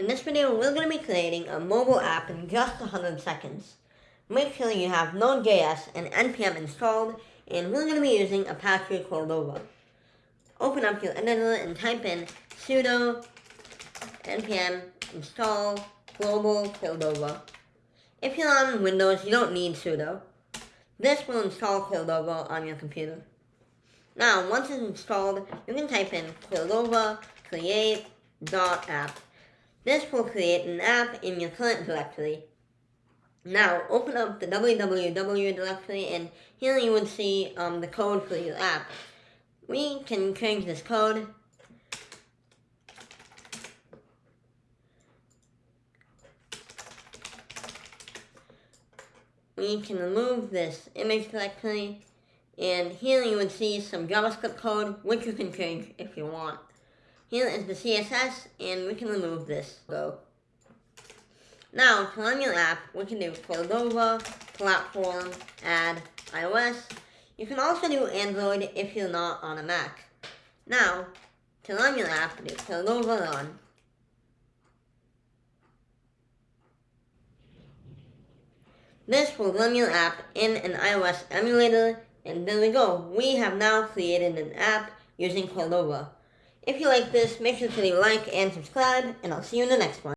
In this video, we're going to be creating a mobile app in just 100 seconds. Make sure you have Node.js and NPM installed, and we're going to be using Apache Cordova. Open up your editor and type in sudo npm install global Cordova. If you're on Windows, you don't need sudo. This will install Cordova on your computer. Now, once it's installed, you can type in Cordova create.app this will create an app in your current directory. Now, open up the www directory and here you would see um, the code for your app. We can change this code. We can remove this image directory and here you would see some JavaScript code which you can change if you want. Here is the CSS, and we can remove this. Go. Now, to run your app, we can do Cordova, Platform, Add, iOS. You can also do Android if you're not on a Mac. Now, to run your app, do Cordova Run. This will run your app in an iOS emulator, and there we go. We have now created an app using Cordova. If you like this, make sure to leave a like and subscribe, and I'll see you in the next one.